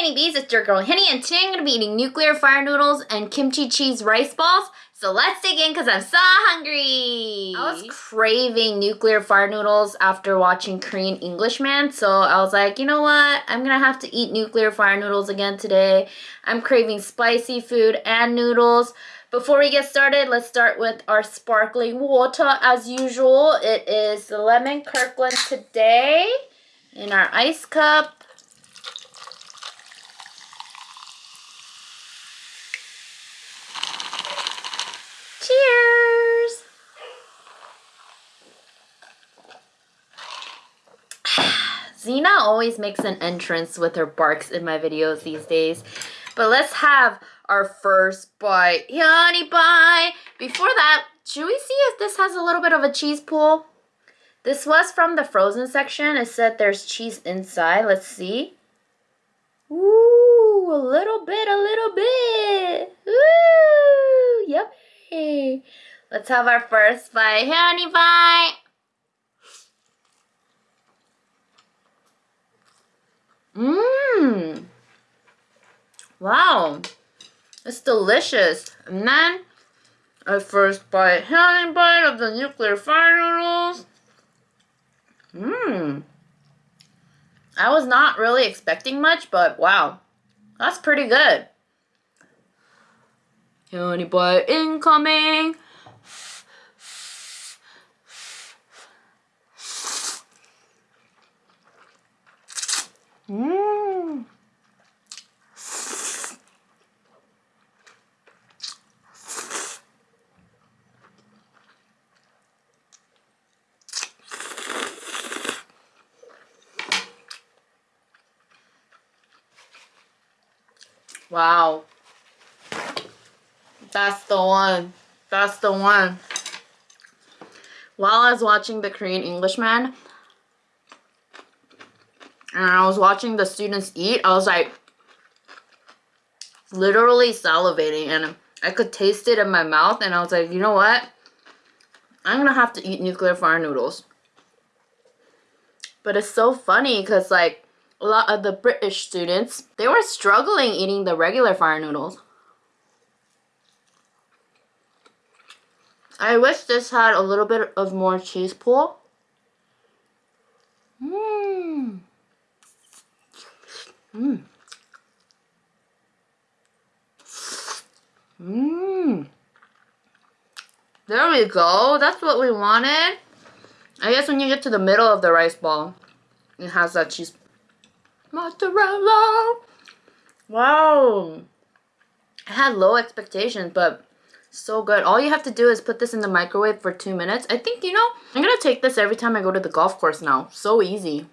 Henny Bees, it's your girl Henny, and today I'm going to be eating nuclear fire noodles and kimchi cheese rice balls. So let's dig in because I'm so hungry. I was craving nuclear fire noodles after watching Korean Englishman, so I was like, you know what? I'm going to have to eat nuclear fire noodles again today. I'm craving spicy food and noodles. Before we get started, let's start with our sparkling water as usual. It is the Lemon Kirkland today in our ice cup. Xena always makes an entrance with her barks in my videos these days. But let's have our first bite. Honey bite! Before that, should we see if this has a little bit of a cheese pool? This was from the frozen section. It said there's cheese inside. Let's see. Ooh, a little bit, a little bit. Ooh, yep. Let's have our first bite. Honey bite. Mmm. Wow. It's delicious. And then, our first bite, honey bite of the nuclear fire noodles. Mmm. I was not really expecting much, but wow. That's pretty good. Honey boy incoming. Mmm. Wow. That's the one. That's the one. While I was watching the Korean Englishman, and I was watching the students eat, I was like, literally salivating, and I could taste it in my mouth, and I was like, you know what? I'm gonna have to eat nuclear fire noodles. But it's so funny, because, like, a lot of the British students, they were struggling eating the regular fire noodles. I wish this had a little bit of more cheese pull. Mmm. Mmm. Mmm. There we go. That's what we wanted. I guess when you get to the middle of the rice ball, it has that cheese. Mozzarella! Wow. I had low expectations, but so good. All you have to do is put this in the microwave for two minutes. I think, you know, I'm going to take this every time I go to the golf course now. So easy.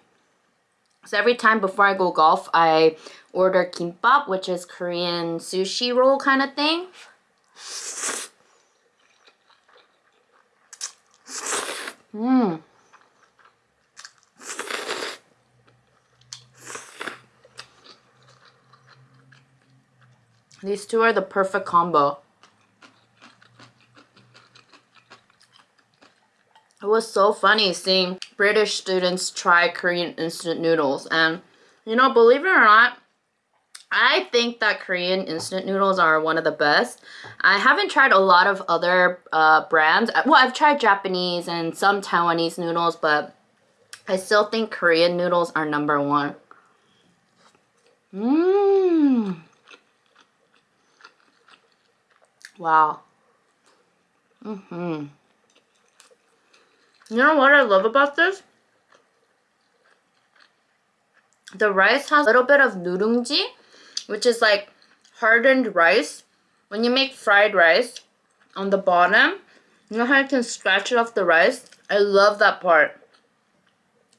So every time before I go golf, I order kimbap, which is Korean sushi roll kind of thing. Mmm. These two are the perfect combo. It was so funny seeing British students try Korean instant noodles. And, you know, believe it or not, I think that Korean instant noodles are one of the best. I haven't tried a lot of other uh, brands. Well, I've tried Japanese and some Taiwanese noodles, but I still think Korean noodles are number one. Mmm. Wow. Mm-hmm. You know what I love about this? The rice has a little bit of nurungji, which is like hardened rice. When you make fried rice on the bottom, you know how you can scratch it off the rice? I love that part.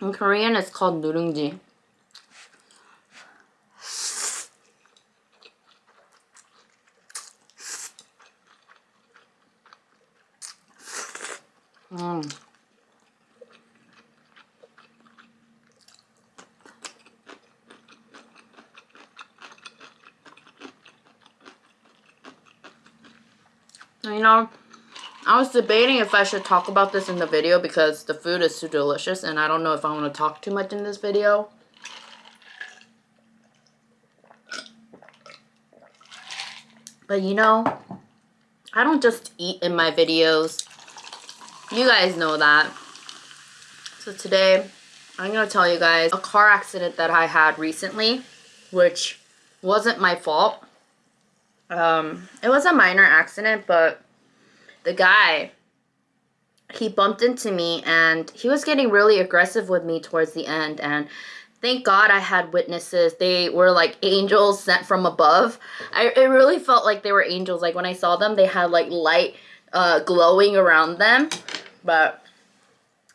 In Korean, it's called nurungji. Mmm. You know, I was debating if I should talk about this in the video because the food is too delicious and I don't know if I want to talk too much in this video. But you know, I don't just eat in my videos. You guys know that. So today, I'm going to tell you guys a car accident that I had recently, which wasn't my fault. Um, it was a minor accident, but the guy, he bumped into me and he was getting really aggressive with me towards the end. And thank God I had witnesses. They were like angels sent from above. I, it really felt like they were angels. Like when I saw them, they had like light uh, glowing around them. But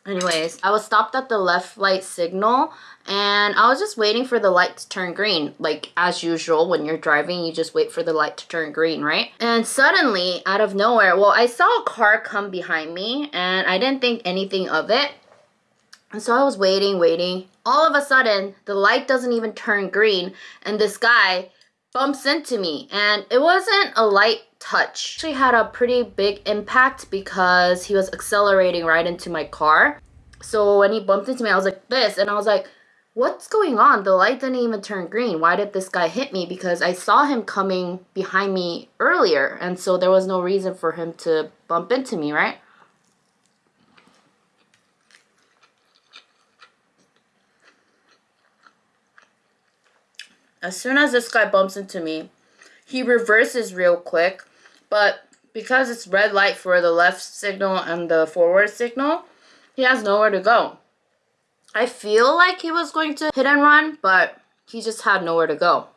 anyways, I was stopped at the left light signal and I was just waiting for the light to turn green. Like as usual, when you're driving, you just wait for the light to turn green, right? And suddenly, out of nowhere, well, I saw a car come behind me and I didn't think anything of it. And so I was waiting, waiting. All of a sudden, the light doesn't even turn green and this guy bumps into me. And it wasn't a light touch. Actually had a pretty big impact because he was accelerating right into my car. So when he bumped into me, I was like this and I was like, what's going on? The light didn't even turn green. Why did this guy hit me? Because I saw him coming behind me earlier. And so there was no reason for him to bump into me, right? As soon as this guy bumps into me, he reverses real quick. But because it's red light for the left signal and the forward signal, he has nowhere to go. I feel like he was going to hit and run, but he just had nowhere to go.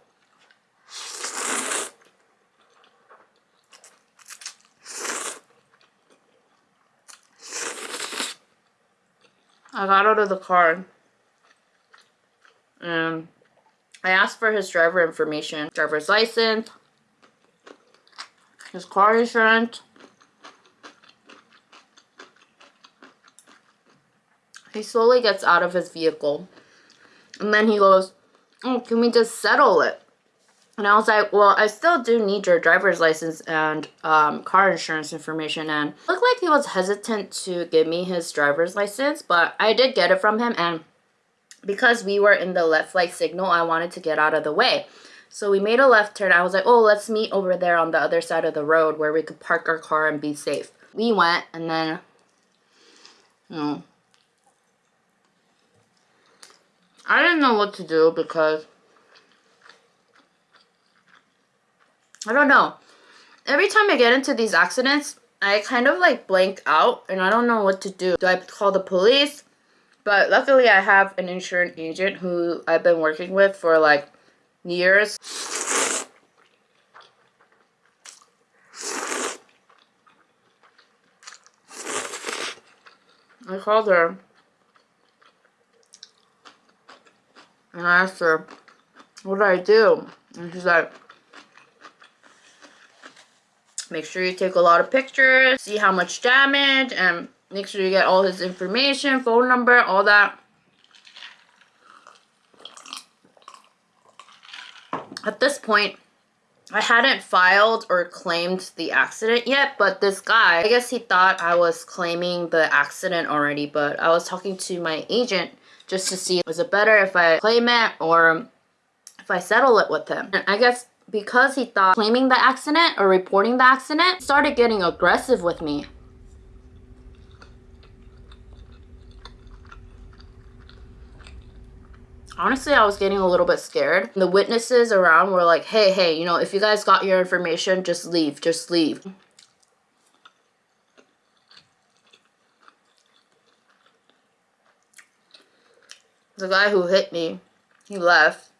I got out of the car and I asked for his driver information, driver's license, his car insurance. He slowly gets out of his vehicle. And then he goes, oh, can we just settle it? And I was like, well, I still do need your driver's license and um, car insurance information. And looked like he was hesitant to give me his driver's license, but I did get it from him. And because we were in the left light signal, I wanted to get out of the way. So we made a left turn. I was like, oh, let's meet over there on the other side of the road where we could park our car and be safe. We went and then, you know, I didn't know what to do because, I don't know. Every time I get into these accidents, I kind of like blank out and I don't know what to do. Do I call the police? But luckily I have an insurance agent who I've been working with for like years. I called her and I asked her, what do I do? And she's like, make sure you take a lot of pictures, see how much damage, and Make sure you get all his information, phone number, all that. At this point, I hadn't filed or claimed the accident yet, but this guy, I guess he thought I was claiming the accident already, but I was talking to my agent just to see, was it better if I claim it or if I settle it with him? And I guess because he thought claiming the accident or reporting the accident started getting aggressive with me. Honestly I was getting a little bit scared. The witnesses around were like, hey, hey, you know, if you guys got your information, just leave, just leave. The guy who hit me, he left.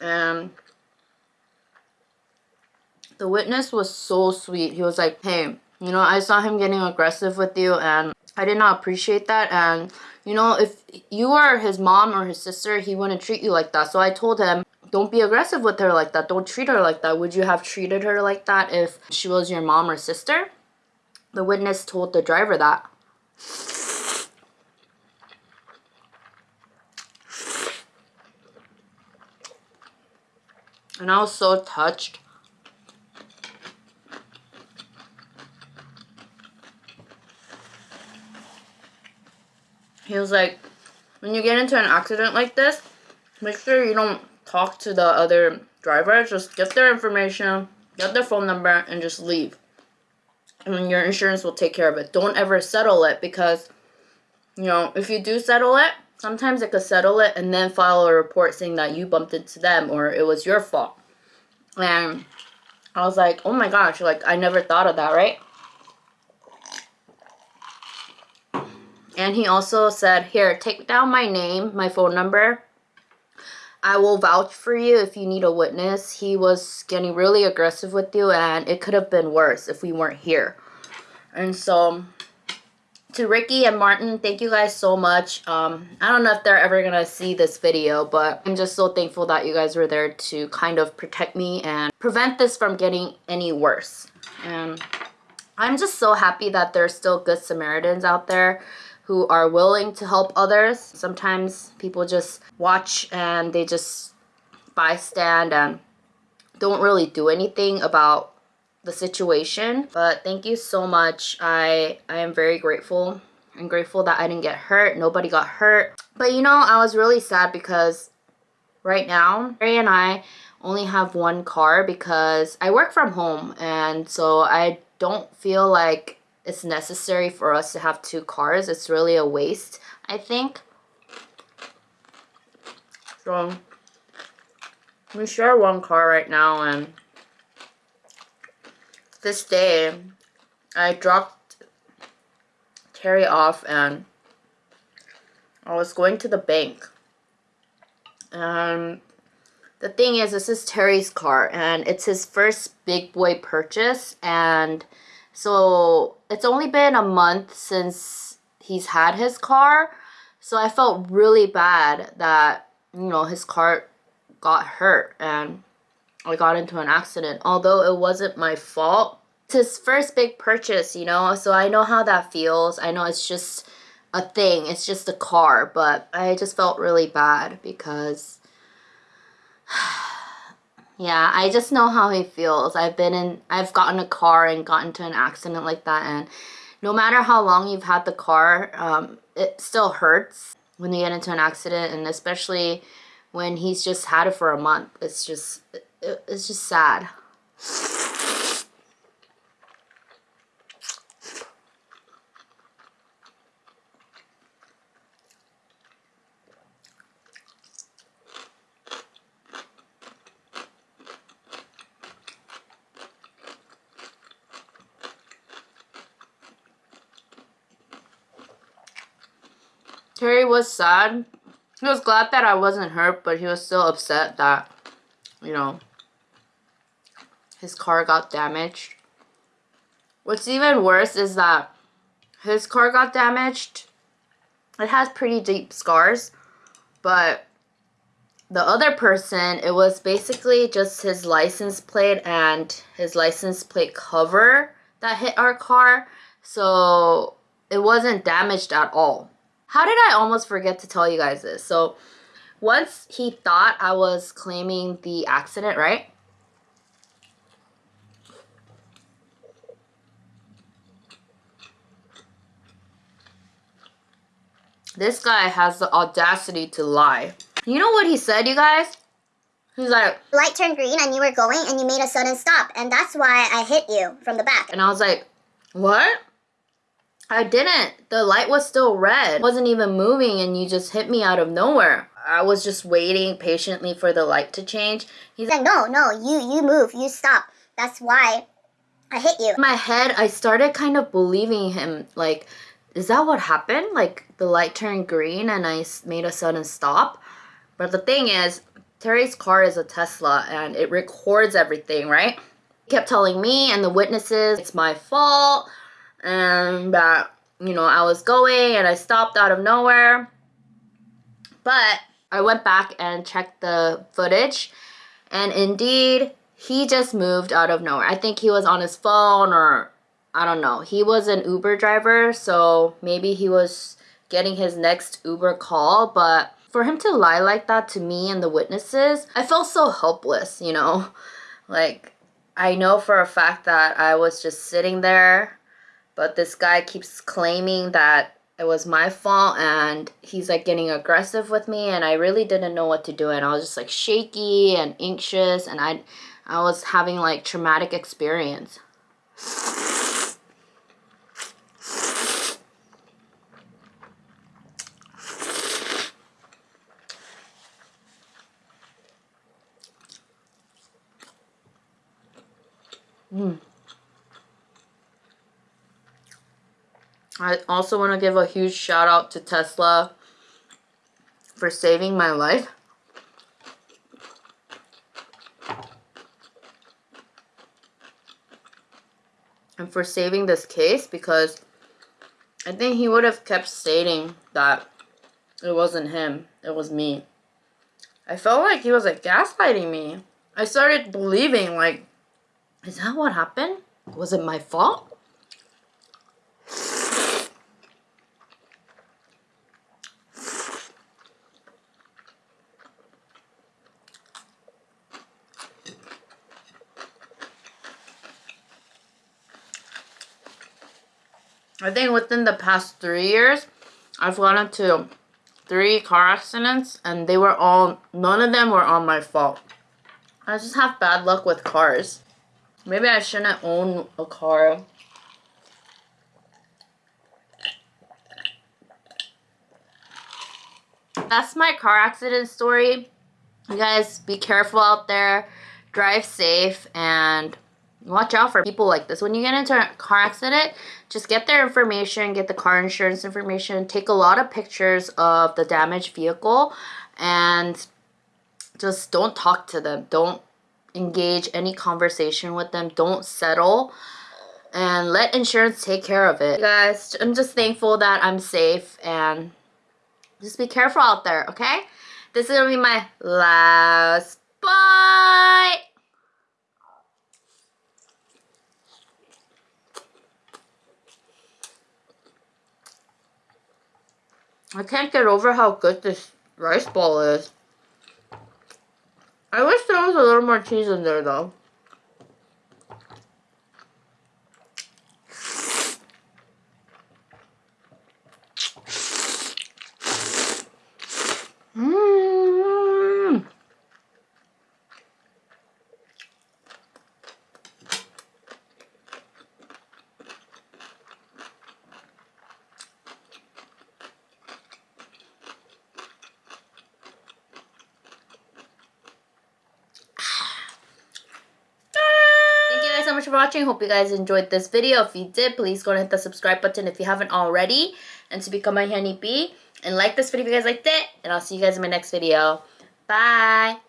And the witness was so sweet. He was like, hey, you know, I saw him getting aggressive with you and I did not appreciate that. And, you know, if you were his mom or his sister, he wouldn't treat you like that. So I told him, don't be aggressive with her like that. Don't treat her like that. Would you have treated her like that if she was your mom or sister? The witness told the driver that. And I was so touched. He was like, when you get into an accident like this, make sure you don't talk to the other driver. Just get their information, get their phone number, and just leave. And your insurance will take care of it. Don't ever settle it because, you know, if you do settle it, sometimes it could settle it and then file a report saying that you bumped into them or it was your fault. And I was like, oh my gosh, like I never thought of that, right? And he also said, here, take down my name, my phone number. I will vouch for you if you need a witness. He was getting really aggressive with you and it could have been worse if we weren't here. And so to Ricky and Martin, thank you guys so much. Um, I don't know if they're ever going to see this video, but I'm just so thankful that you guys were there to kind of protect me and prevent this from getting any worse. And I'm just so happy that there's still good Samaritans out there who are willing to help others. Sometimes people just watch and they just bystand and don't really do anything about the situation. But thank you so much. I, I am very grateful. I'm grateful that I didn't get hurt. Nobody got hurt. But you know, I was really sad because right now, Ray and I only have one car because I work from home. And so I don't feel like it's necessary for us to have two cars. It's really a waste, I think. So, we share one car right now and this day, I dropped Terry off and I was going to the bank. And the thing is, this is Terry's car and it's his first big boy purchase and so it's only been a month since he's had his car. So I felt really bad that, you know, his car got hurt and I got into an accident. Although it wasn't my fault. It's his first big purchase, you know, so I know how that feels. I know it's just a thing. It's just a car. But I just felt really bad because yeah, I just know how he feels. I've been in, I've gotten a car and gotten into an accident like that. And no matter how long you've had the car, um, it still hurts when you get into an accident. And especially when he's just had it for a month. It's just, it, it's just sad. Terry was sad. He was glad that I wasn't hurt, but he was still upset that, you know, his car got damaged. What's even worse is that his car got damaged. It has pretty deep scars, but the other person, it was basically just his license plate and his license plate cover that hit our car. So it wasn't damaged at all. How did I almost forget to tell you guys this? So once he thought I was claiming the accident, right? This guy has the audacity to lie. You know what he said, you guys? He's like, Light turned green and you were going and you made a sudden stop. And that's why I hit you from the back. And I was like, what? I didn't. The light was still red. It wasn't even moving and you just hit me out of nowhere. I was just waiting patiently for the light to change. He's like, no, no, you, you move, you stop. That's why I hit you. In my head, I started kind of believing him. Like, is that what happened? Like, the light turned green and I made a sudden stop? But the thing is, Terry's car is a Tesla and it records everything, right? He kept telling me and the witnesses it's my fault and that, you know, I was going and I stopped out of nowhere. But I went back and checked the footage and indeed, he just moved out of nowhere. I think he was on his phone or I don't know. He was an Uber driver, so maybe he was getting his next Uber call, but for him to lie like that to me and the witnesses, I felt so helpless, you know? Like, I know for a fact that I was just sitting there but this guy keeps claiming that it was my fault and he's like getting aggressive with me and I really didn't know what to do and I was just like shaky and anxious and I I was having like traumatic experience. Mm. I also want to give a huge shout out to Tesla for saving my life. And for saving this case because I think he would have kept stating that it wasn't him, it was me. I felt like he was like gaslighting me. I started believing like, is that what happened? Was it my fault? I think within the past three years, I've gone into three car accidents and they were all, none of them were on my fault. I just have bad luck with cars. Maybe I shouldn't own a car. That's my car accident story. You guys be careful out there. Drive safe and watch out for people like this. When you get into a car accident, just get their information, get the car insurance information, take a lot of pictures of the damaged vehicle, and just don't talk to them. Don't engage any conversation with them. Don't settle and let insurance take care of it. guys, I'm just thankful that I'm safe and just be careful out there, okay? This is gonna be my last bite. I can't get over how good this rice ball is. I wish there was a little more cheese in there though. much for watching. Hope you guys enjoyed this video. If you did, please go and hit the subscribe button if you haven't already. And to become a honeybee. And like this video if you guys liked it. And I'll see you guys in my next video. Bye.